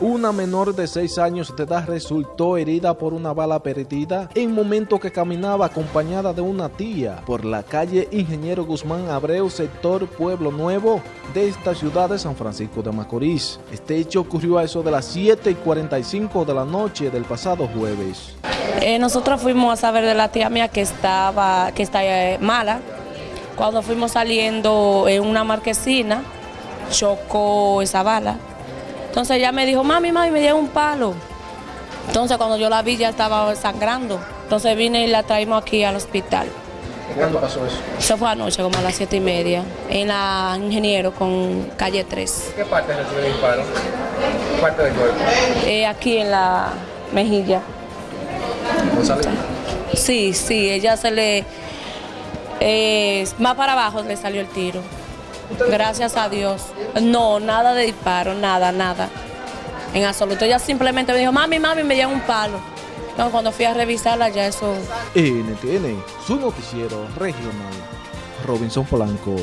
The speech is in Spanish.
Una menor de 6 años de edad resultó herida por una bala perdida en momento que caminaba acompañada de una tía por la calle Ingeniero Guzmán Abreu, sector Pueblo Nuevo de esta ciudad de San Francisco de Macorís. Este hecho ocurrió a eso de las 7 y 45 de la noche del pasado jueves. Eh, nosotros fuimos a saber de la tía mía que estaba que está eh, mala. Cuando fuimos saliendo en una marquesina, chocó esa bala. Entonces ella me dijo, mami, mami, me dio un palo. Entonces cuando yo la vi ya estaba sangrando. Entonces vine y la traímos aquí al hospital. ¿Cuándo pasó eso? Se fue anoche como a las siete y media, en la Ingeniero con calle 3. ¿Qué parte recibió el disparo? ¿Parte del cuerpo? Eh, aquí en la mejilla. González. Sí, sí, ella se le... eh, más para abajo le salió el tiro. Gracias a Dios. No, nada de disparo, nada, nada. En absoluto. Ella simplemente me dijo, mami, mami, me dieron un palo. No, cuando fui a revisarla ya eso... NTN, su noticiero regional. Robinson Polanco.